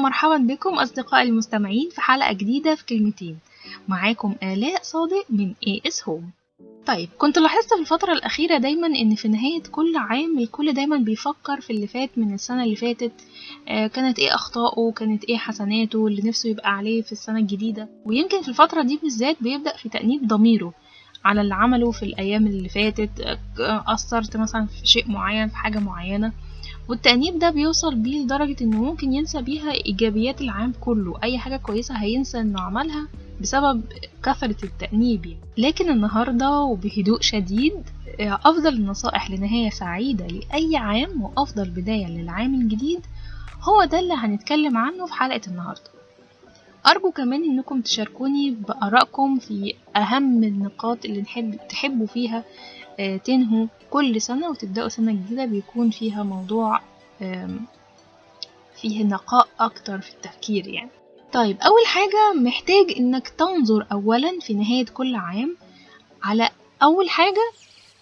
ومرحبا بكم أصدقائي المستمعين في حلقة جديدة في كلمتين. معاكم آلاء صادق من AS Home. طيب كنت لاحظت في الفترة الأخيرة دايما إن في نهاية كل عام الكل دايما بيفكر في اللي فات من السنة اللي فاتت آه كانت إيه أخطائه كانت إيه حسناته اللي نفسه يبقى عليه في السنة الجديدة. ويمكن في الفترة دي بالذات بيبدأ في تأنيب ضميره على اللي عمله في الأيام اللي فاتت آه، قصرت مثلا في شيء معين في حاجة معينة. والتأنيب ده بيوصل بيه لدرجة إنه ممكن ينسى بيها إيجابيات العام كله أي حاجة كويسة هينسى إنه عملها بسبب كثرة التأنيب يعني. لكن النهاردة وبهدوء شديد آه، أفضل النصائح لنهاية سعيدة لأي عام وأفضل بداية للعام الجديد هو ده اللي هنتكلم عنه في حلقة النهاردة أرجو كمان إنكم تشاركوني بآرائكم في أهم النقاط اللي تحبوا فيها تنهوا كل سنة وتبدأوا سنة جديدة بيكون فيها موضوع فيه نقاء أكتر في التفكير يعني. طيب أول حاجة محتاج إنك تنظر أولا في نهاية كل عام على أول حاجة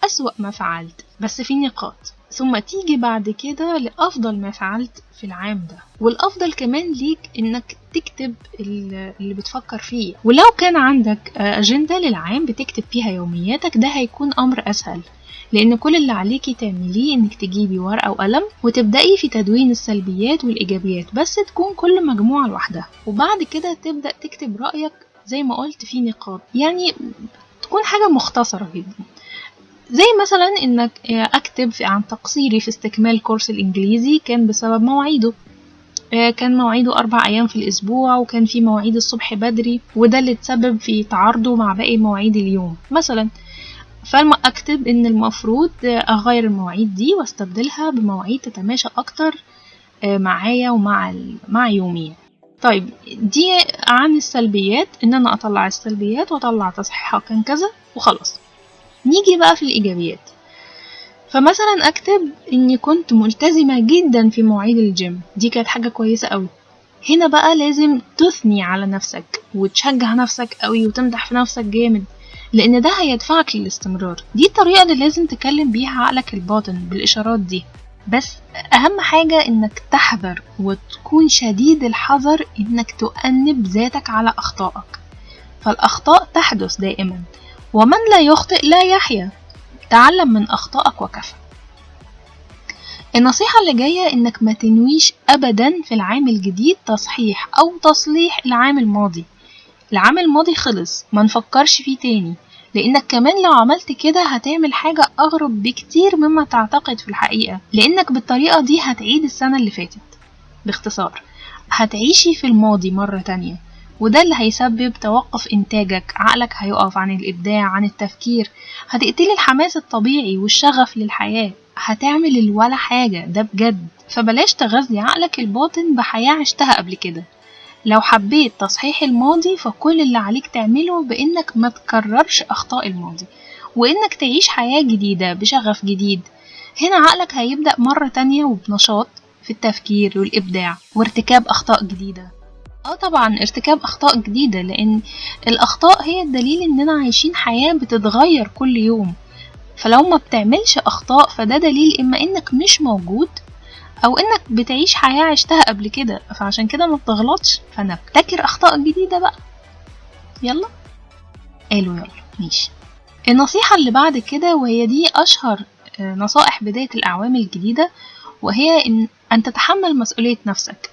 أسوأ ما فعلت بس في نقاط. ثم تيجي بعد كده لأفضل ما فعلت في العام ده. والأفضل كمان ليك إنك تكتب ال- اللي بتفكر فيه. ولو كان عندك أجندة للعام بتكتب فيها يومياتك ده هيكون أمر أسهل. لأن كل اللي عليكي تعمليه إنك تجيبي ورقة وقلم وتبدأي في تدوين السلبيات والإيجابيات بس تكون كل مجموعة لوحدها. وبعد كده تبدأ تكتب رأيك زي ما قلت في نقاط يعني تكون حاجة مختصرة جدا. زي مثلا إنك أكتب عن تقصيري في استكمال كورس الإنجليزي كان بسبب مواعيده. آه، كان مواعيده أربع أيام في الأسبوع وكان في مواعيد الصبح بدري وده اللي تسبب في تعارضه مع باقي مواعيد اليوم. مثلا فلما أكتب إن المفروض أغير المواعيد دي وأستبدلها بمواعيد تتماشى أكتر آه، معايا ومع مع يومي. طيب دي عن السلبيات إن أنا أطلع السلبيات وأطلع تصحيحها كان كذا وخلاص. نيجي بقى في الإيجابيات. فمثلا أكتب إني كنت ملتزمة جدا في مواعيد الجيم. دي كانت حاجة كويسة أوي. هنا بقى لازم تثني على نفسك وتشجع نفسك أوي وتمدح في نفسك جامد لأن ده هيدفعك للاستمرار. دي الطريقة اللي لازم تكلم بيها عقلك الباطن بالإشارات دي. بس أهم حاجة إنك تحذر وتكون شديد الحذر إنك تؤنب ذاتك على أخطائك. فالأخطاء تحدث دائما. ومن لا يخطئ لا يحيا. تعلم من أخطائك وكفى. النصيحة اللي جاية إنك ما تنويش أبدا في العام الجديد تصحيح أو تصليح العام الماضي. العام الماضي خلص ما نفكرش فيه تاني لأنك كمان لو عملت كده هتعمل حاجة أغرب بكتير مما تعتقد في الحقيقة لأنك بالطريقة دي هتعيد السنة اللي فاتت. باختصار هتعيشي في الماضي مرة تانية. وده اللي هيسبب توقف إنتاجك. عقلك هيقف عن الإبداع عن التفكير. هتقتلي الحماس الطبيعي والشغف للحياة. هتعمل الولا حاجة ده بجد. فبلاش تغذي عقلك الباطن بحياة عشتها قبل كده. لو حبيت تصحيح الماضي فكل اللي عليك تعمله بإنك ما تكررش أخطاء الماضي وإنك تعيش حياة جديدة بشغف جديد. هنا عقلك هيبدأ مرة تانية وبنشاط في التفكير والإبداع وارتكاب أخطاء جديدة. آه طبعا ارتكاب أخطاء جديدة لأن الأخطاء هي الدليل إننا عايشين حياة بتتغير كل يوم. فلو ما بتعملش أخطاء فده دليل إما إنك مش موجود أو إنك بتعيش حياة عشتها قبل كده. فعشان كده ما بتغلطش. فنبتكر أخطاء جديدة بقى. يلا؟ قالوا يلا. ماشي. النصيحة اللي بعد كده وهي دي أشهر آه، نصائح بداية الأعوام الجديدة وهي ان أن تتحمل مسؤولية نفسك.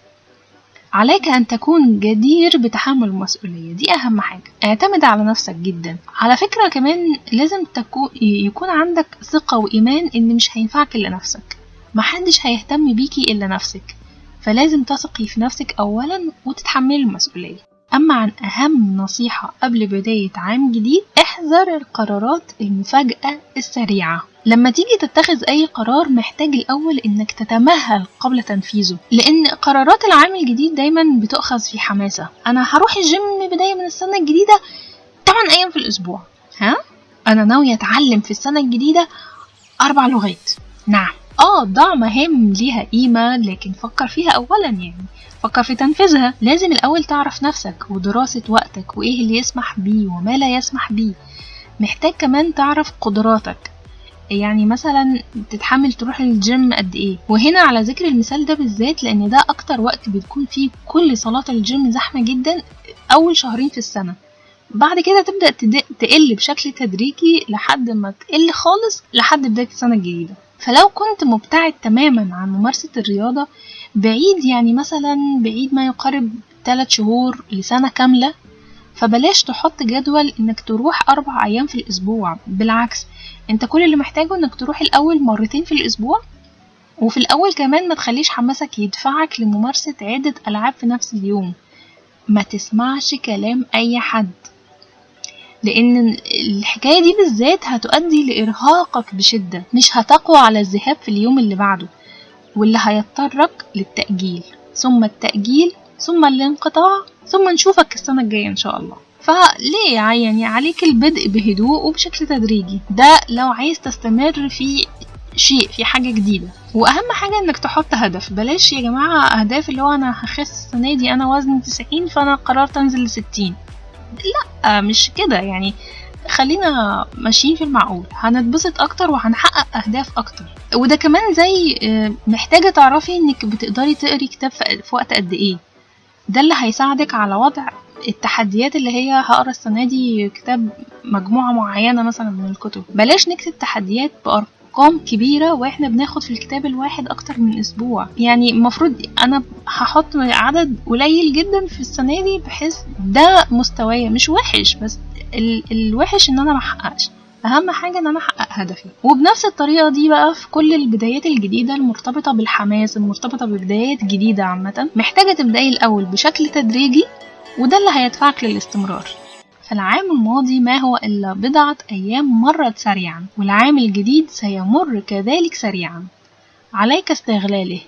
عليك أن تكون جدير بتحمل المسؤولية. دي أهم حاجة. اعتمد على نفسك جدا. على فكرة كمان لازم تكون يكون عندك ثقة وإيمان إن مش هينفعك إلا نفسك. محدش هيهتم بيكي إلا نفسك. فلازم تثقي في نفسك أولا وتتحملي المسؤولية. أما عن أهم نصيحة قبل بداية عام جديد احذر القرارات المفاجئة السريعة. لما تيجي تتخذ أي قرار محتاج الأول إنك تتمهل قبل تنفيذه لأن قرارات العام الجديد دايما بتؤخذ في حماسة. أنا هروح الجيم بداية من السنة الجديدة 8 أيام في الأسبوع. ها؟ أنا ناوية أتعلم في السنة الجديدة أربع لغات. نعم. آه ضع مهام ليها قيمة لكن فكر فيها أولا يعني. فكر في تنفيذها. لازم الأول تعرف نفسك ودراسة وقتك وإيه اللي يسمح بيه وما لا يسمح بيه. محتاج كمان تعرف قدراتك. يعني مثلا تتحمل تروح الجيم قد إيه. وهنا على ذكر المثال ده بالذات لأن ده أكتر وقت بتكون فيه كل صالات الجيم زحمة جدا أول شهرين في السنة. بعد كده تبدأ تد- تقل بشكل تدريجي لحد ما تقل خالص لحد بداية السنة الجديدة. فلو كنت مبتعد تماما عن ممارسة الرياضة بعيد يعني مثلا بعيد ما يقارب 3 شهور لسنة كاملة فبلاش تحط جدول إنك تروح أربع أيام في الأسبوع. بالعكس انت كل اللي محتاجه انك تروح الأول مرتين في الأسبوع وفي الأول كمان ما تخليش حماسك يدفعك لممارسة عدة ألعاب في نفس اليوم. ما تسمعش كلام أي حد لأن الحكاية دي بالذات هتؤدي لإرهاقك بشدة مش هتقوى على الذهاب في اليوم اللي بعده واللي هيضطرك للتأجيل. ثم التأجيل ثم الانقطاع ثم نشوفك السنة الجاية إن شاء الله. فليه يعني عليك البدء بهدوء وبشكل تدريجي. ده لو عايز تستمر في شيء في حاجة جديدة. وأهم حاجة إنك تحط هدف. بلاش يا جماعة أهداف اللي هو أنا هخس السنة دي أنا وزني تسعين فأنا قررت أنزل لستين. لأ مش كده. يعني خلينا ماشيين في المعقول. هنتبسط أكتر وهنحقق أهداف أكتر. وده كمان زي آه، محتاجة تعرفي إنك بتقدري تقري كتاب في وقت قد إيه. ده اللي هيساعدك على وضع التحديات اللي هي هقرا السنة دي كتاب مجموعة معينة مثلا من الكتب. بلاش نكتب تحديات بأرقام كبيرة وإحنا بناخد في الكتاب الواحد أكتر من أسبوع. يعني المفروض أنا هحط عدد قليل جدا في السنة دي بحيث ده مستوايا مش وحش بس ال الوحش إن أنا محققش أهم حاجة إن أنا أحقق هدفي. وبنفس الطريقة دي بقى في كل البدايات الجديدة المرتبطة بالحماس المرتبطة ببدايات جديدة عامة. محتاجة تبدأي الأول بشكل تدريجي وده اللي هيدفعك للاستمرار. فالعام الماضي ما هو إلا بضعة أيام مرت سريعا والعام الجديد سيمر كذلك سريعا. عليك استغلاله.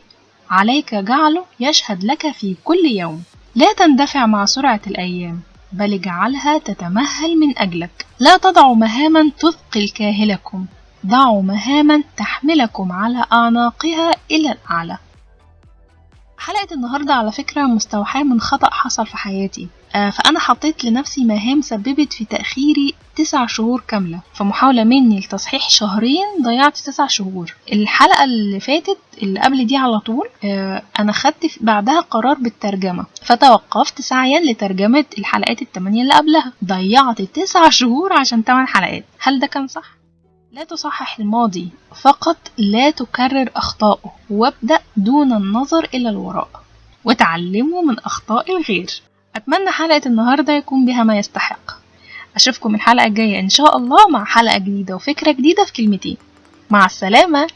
عليك جعله يشهد لك في كل يوم. لا تندفع مع سرعة الأيام. بل اجعلها تتمهل من أجلك. لا تضعوا مهاما تثقل كاهلكم. ضعوا مهاما تحملكم على أعناقها إلى الأعلى. حلقة النهاردة على فكرة مستوحاة من خطأ حصل في حياتي. آه، فأنا حطيت لنفسي مهام سببت في تأخيري تسع شهور كاملة. فمحاولة مني لتصحيح شهرين ضيعت تسع شهور. الحلقة اللي فاتت اللي قبل دي على طول آه، أنا خدت بعدها قرار بالترجمة. فتوقفت سعيا لترجمة الحلقات التمانية اللي قبلها. ضيعت تسع شهور عشان تمن حلقات. هل ده كان صح؟ لا تصحح الماضي فقط لا تكرر أخطائه وابدأ دون النظر إلى الوراء وتعلموا من أخطاء الغير. أتمنى حلقة النهاردة يكون بها ما يستحق. أشوفكم الحلقة الجاية إن شاء الله مع حلقة جديدة وفكرة جديدة في كلمتين. مع السلامة.